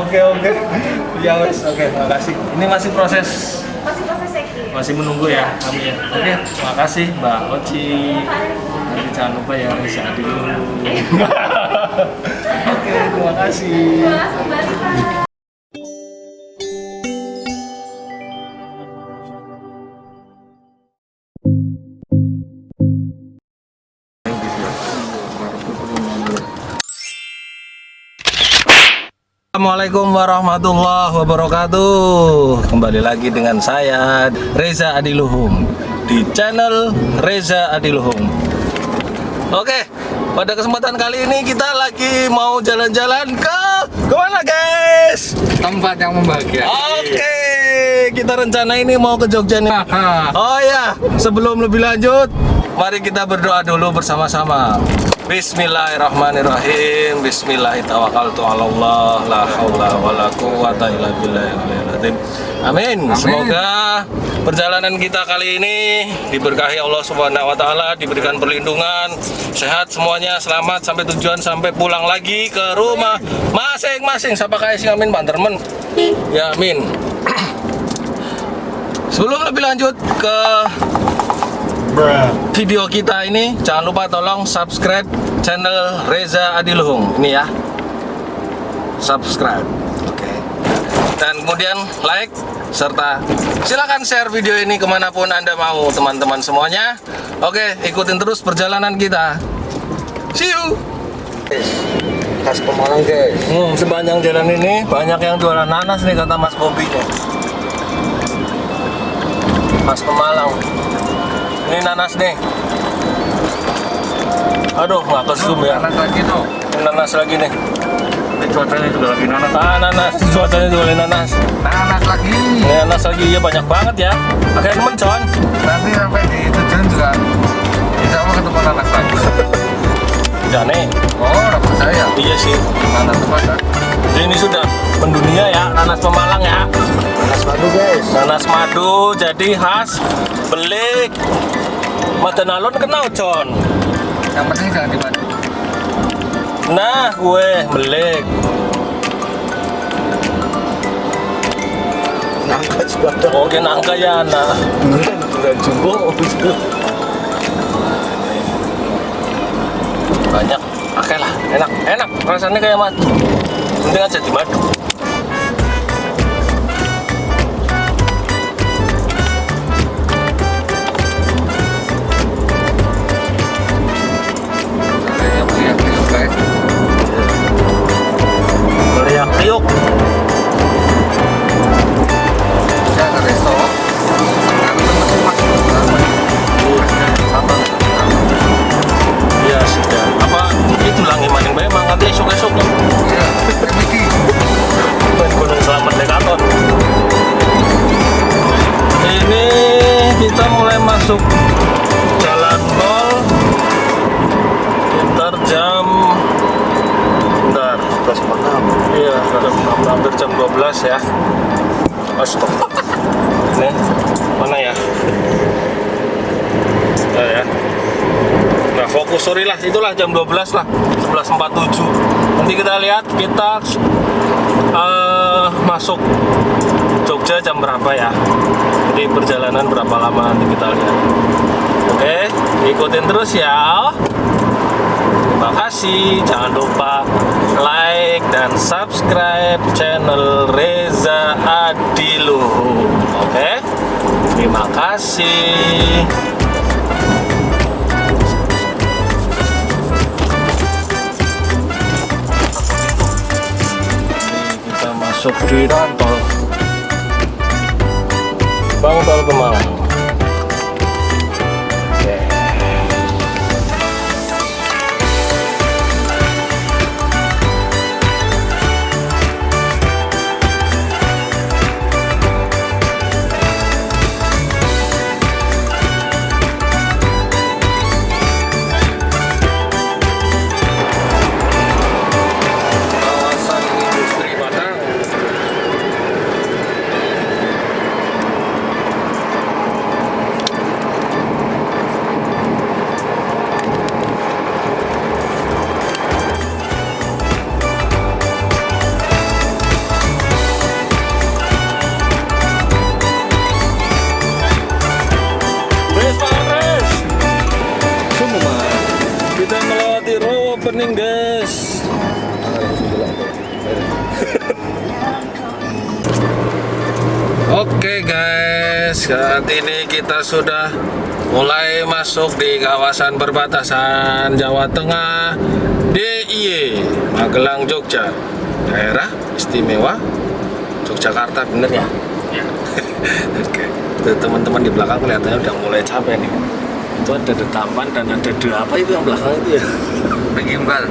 Oke oke. Ya wes, oke, makasih. Ini masih proses Masih proses checking. masih menunggu ya kami ya. Oke, makasih Mbak Oci. Nanti jangan lupa ya Reza dulu. Oke, terima kasih. Terima kasih Assalamualaikum warahmatullahi wabarakatuh Kembali lagi dengan saya Reza Adiluhum Di channel Reza Adiluhum Oke pada kesempatan kali ini kita lagi mau jalan-jalan ke Ke mana guys? tempat yang membahagiakan. Oke kita rencana ini mau ke Jogja nih Oh ya sebelum lebih lanjut Mari kita berdoa dulu bersama-sama. Bismillahirrahmanirrahim. Bismillahirrahmanirrahim. La hawla wa la quwata illa billahil Amin. Semoga perjalanan kita kali ini Diberkahi Allah subhanahu wa ta'ala Diberikan perlindungan Sehat semuanya Selamat sampai tujuan Sampai pulang lagi ke rumah Masing-masing. Siapa kayak sing amin Pak Dermen Ya amin. Sebelum lebih lanjut ke video kita ini jangan lupa tolong subscribe channel Reza Adiluhung. Ini ya. Subscribe. Oke. Dan kemudian like serta silakan share video ini ke mana pun anda mau teman-teman semuanya. Oke ikutin terus perjalanan kita. See you. Khas Pemalang guys. hmm, sepanjang jalan ini banyak yang jualan nanas nih kata Mas Bobi nih Mas Pemalang ini nanas nih aduh nggak ke zoom ya Nanas lagi tuh. Ini nanas lagi nih Ini cuacanya juga lagi nanas. ah nanas cuacanya juga lagi nanas Nanas lagi. ini nanas lagi ya banyak banget ya akhirnya temen con Nanti sampai di tujuan juga insya Allah ketemu nanas lagi. jane Oh, dapat saya. iya sih Nanas tempat. ini sudah mendunia ya nanas pemalang ya Nanas baru guys. nanas madu jadi khas belik Madanalon kenal con Yang penting jangan dimadu. nah gue belik Nangka juga ada. oke nangka ya nah Bukan jumbo. banyak oke lah enak enak rasanya kayak madu penting aja di madu 哎呦！Lah jam 12 lah 11.47 Nanti kita lihat kita eh, masuk Jogja jam berapa ya? Jadi perjalanan berapa lama nanti kita lihat. Oke ikutin terus ya. Terima kasih. Jangan lupa like dan subscribe channel Reza Adilu Oke Terima kasih masuk di tol. Bang Tol Kemalang saat ini kita sudah mulai masuk di kawasan perbatasan Jawa Tengah DIY Magelang Jogja daerah istimewa Yogyakarta bener ya? Oke, Tuh, teman-teman di belakang kelihatannya udah mulai capek nih itu ada detampan dan ada de apa itu yang belakang itu ya? Gimbal.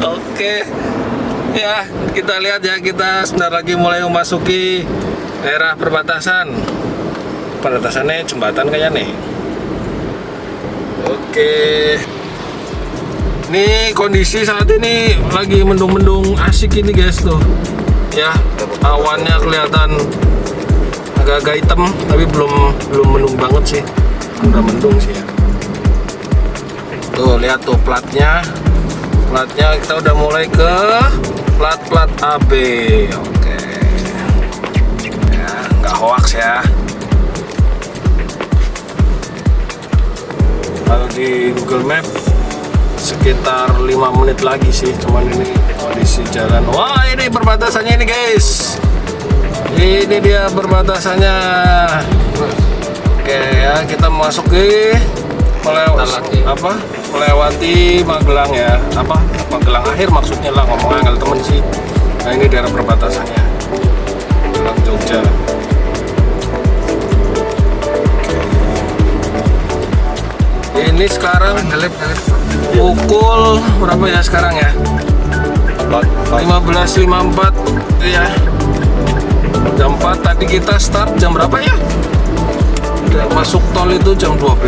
Oke. Ya, kita lihat ya kita sebentar lagi mulai memasuki daerah perbatasan. Perbatasannya jembatan kayaknya nih. Oke. Ini kondisi saat ini lagi mendung-mendung asik ini guys tuh. Ya, awannya kelihatan agak-agak hitam tapi belum belum mendung banget sih. Udah mendung sih ya. Tuh lihat tuh platnya. Platnya kita udah mulai ke plat-plat AB. Oke. Hoax ya. Kalau di Google Map sekitar 5 menit lagi sih, cuman ini kondisi jalan. Wah, ini perbatasannya ini, guys. Ini dia perbatasannya. Oke ya, kita masuk ke melewati apa melewati Magelang ya apa Magelang akhir maksudnya lah ngomong angel temen sih nah ini daerah perbatasannya ini sekarang pukul berapa ya sekarang ya? 15.54 ya jam 4 tadi kita start jam berapa ya? Udah masuk tol itu jam 12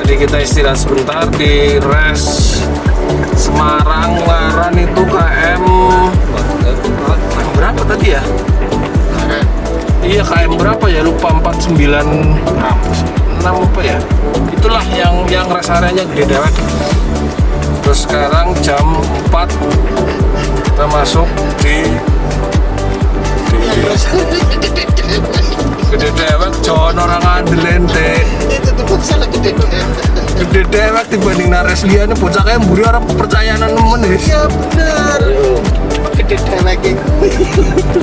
jadi kita istirahat sebentar di res Semarang Laran itu KM berapa tadi ya? Iya KM berapa ya? Lupa 49 6 apa ya? Itulah yang yang rest areanya gede dewek terus sekarang jam 4 kita masuk di di gede dewek John orang andelente itu tuh salah gede gede dewek dibanding nares liane bocah kayak mburi orang kepercayaan nemen ya benar gede dewek itu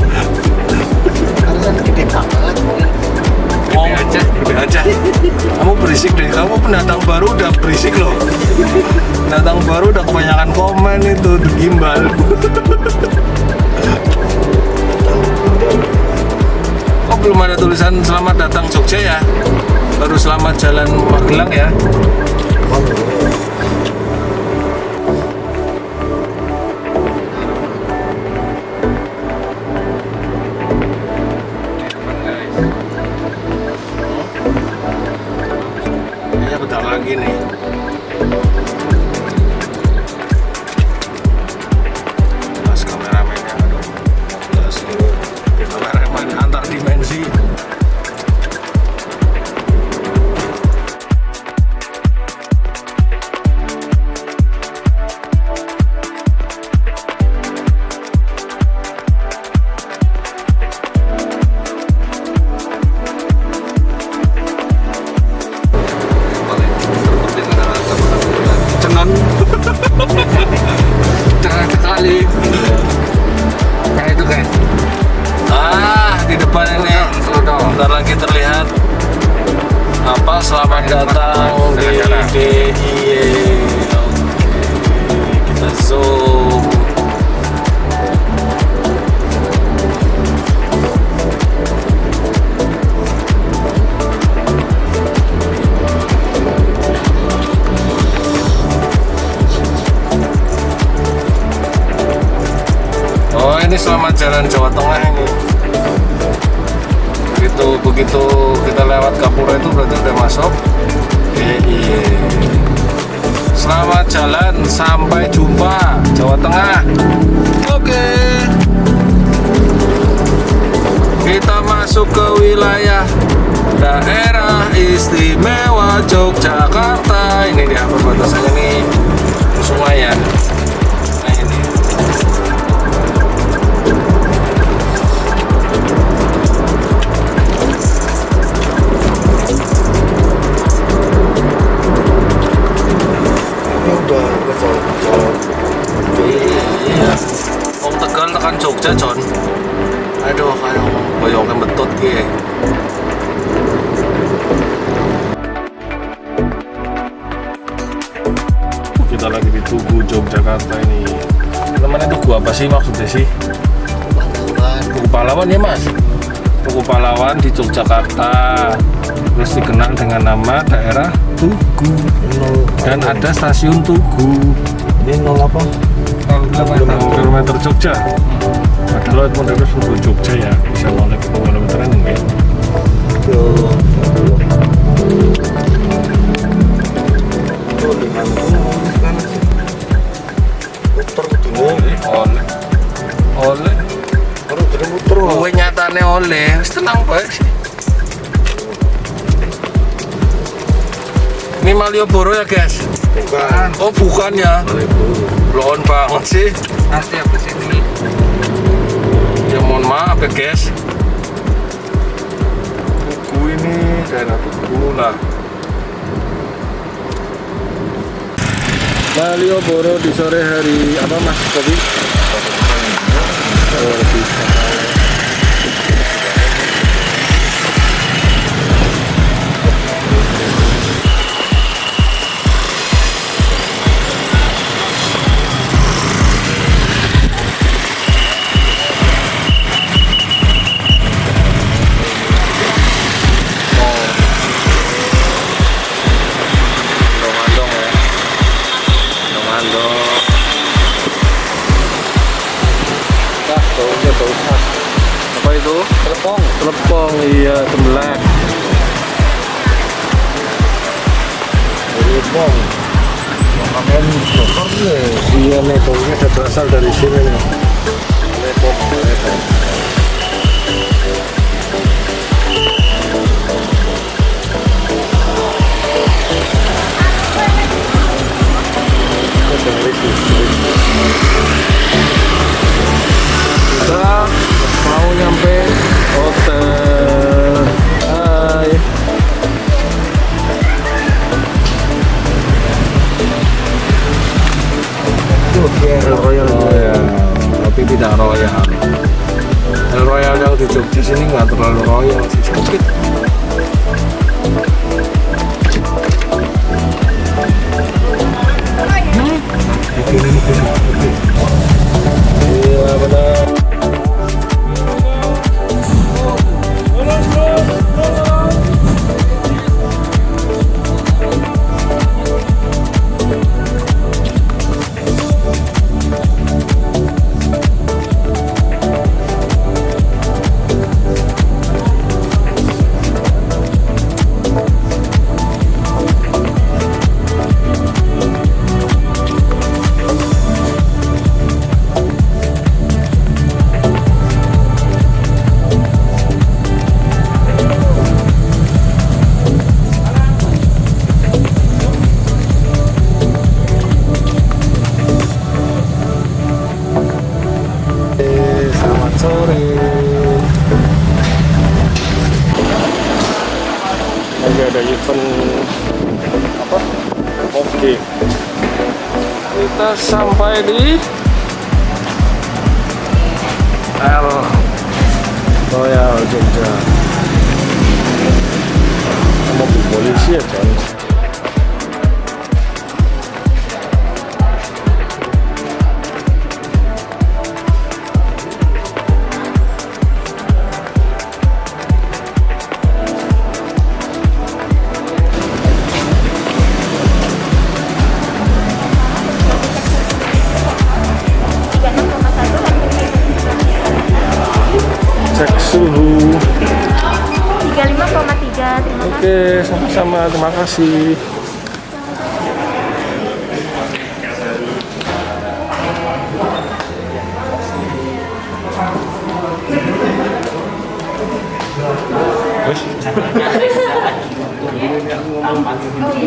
gede banget Gede aja, aja. Kamu berisik deh, kamu pendatang baru udah berisik loh. Pendatang baru udah kebanyakan komen itu gimbal. Oh belum ada tulisan selamat datang Jogja ya? Baru selamat jalan Magelang ya? Jalan Jawa Tengah ini. Begitu begitu kita lewat Kapura itu berarti udah masuk. Eh, iya. Selamat jalan sampai jumpa Jawa Tengah. Oke. Kita masuk ke wilayah daerah istimewa Yogyakarta. Ini dia perbatasannya nih sungai ya. John Aduh, ayo. boyongnya betut ki. Kita lagi di Tugu Yogyakarta ini. Namanya Tugu apa sih maksudnya sih. Tugu Pahlawan ya mas? Tugu Pahlawan di Yogyakarta. Terus dikenal dengan nama daerah Tugu. Dan ada stasiun Tugu. Ini nol apa? kilometer Jogja padahal itu Tugu Jogja ya bisa kilometeran oleh oleh Kowe nyatane oleh, wis tenang bae sih. Ini Malioboro ya guys? Bukan. Oh bukan ya? Blon banget sih. Nanti apa sini? Ya mohon maaf ya guys. Tugu ini daerah Tugu lah. Malioboro di sore hari apa mas Kopi? Oh, bisa. Sampai kasih.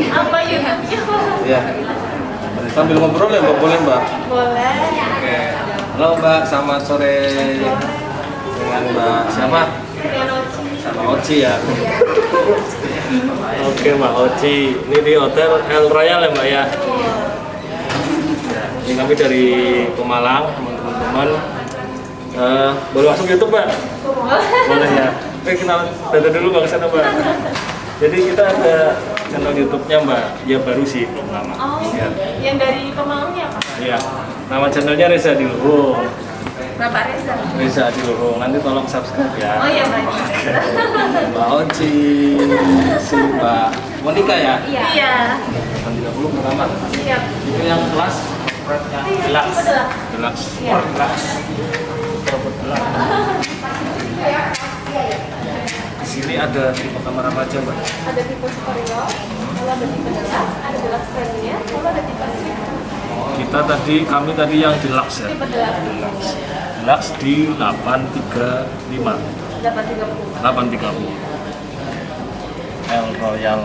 Apa ya? Ya. Sambil ngobrol ya, Mbak. Boleh, Mbak? Boleh. Oke. Halo, Mbak. Selamat sore. Dengan Mbak siapa? Oci ya. Oke, Mbak Oci. Ini di Hotel El Royal ya, Mbak ya? Ini kami dari Pemalang, teman-teman. Eh, boleh masuk YouTube mbak? Boleh ya. Oke kenal dada dulu mbak ke sana mbak. Jadi kita ada channel YouTube-nya mbak. Ya baru sih belum lama. Oh, Ya. yang dari Pemaungnya apa? Iya. Nama channelnya Reza Diluhung. Bapak Reza. Reza Diluhung. Nanti tolong subscribe ya. Oh iya baik. Mbak Oci, si Mbak Monika ya. Iya. Iya. Tahun 30 pertama. Siap. Itu yang kelas yang deluxe. Betul. Deluxe. Iya. Deluxe. Deluxe. Di sini ada tipe kamar apa aja mbak? Ada tipe superior, lalu ada tipe deluxe, ada deluxe premier, lalu ada tipe suite. Kita tadi, kami tadi yang deluxe ya. Tipe deluxe. Deluxe di 835. Dapat 30. 830. El Royal.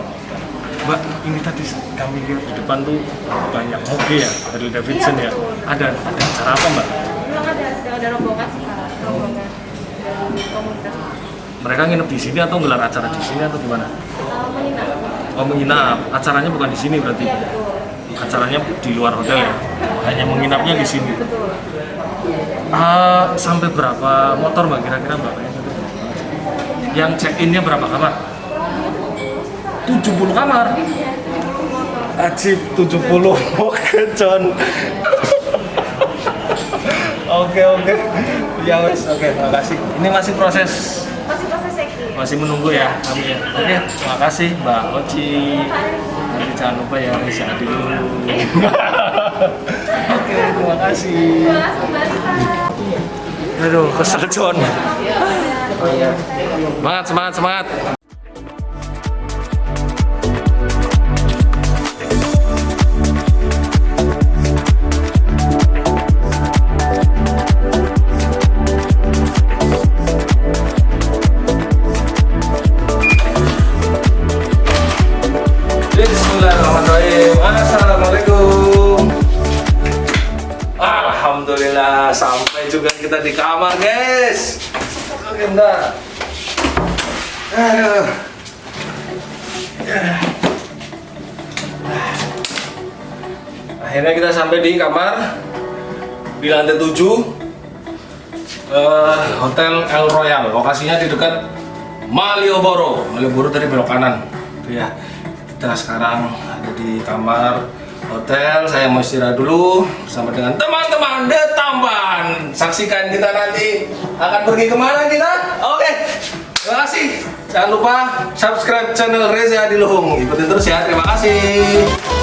Mbak, ini tadi kami lihat di depan tuh banyak moge ya, Harley Davidson ya. Ada ada acara apa mbak? Memang ada ada, ada rombongan sekarang, rombongan dari komunitas. Mereka nginep di sini atau gelar acara di sini atau gimana? Uh, menginap. Oh menginap, acaranya bukan di sini berarti? Iya betul. Acaranya di luar hotel ya? Hanya menginapnya di sini. Betul. Ah, sampai berapa motor mbak kira-kira mbak? Yang check innya berapa kamar? 70 kamar. Ajib 70 Oke John. Oke oke. Ya wes oke makasih. Ini masih proses Masih proses check-in. masih menunggu ya kami ya. Oke, terima kasih Mbak Oci. Nanti jangan lupa ya Reza dulu. Oke, terima kasih. Aduh, kesel John. Semangat, semangat, semangat. Sampai di kamar di lantai 7 eh, Hotel El Royal. Lokasinya di dekat Malioboro. Malioboro dari belok kanan. Ya. Kita sekarang ada di kamar hotel. Saya mau istirahat dulu bersama dengan teman-teman The Tamban. Saksikan kita nanti akan pergi ke mana kita. Oke. Terima kasih. Jangan lupa subscribe channel Reza Diluhung. Ikutin terus ya. Terima kasih.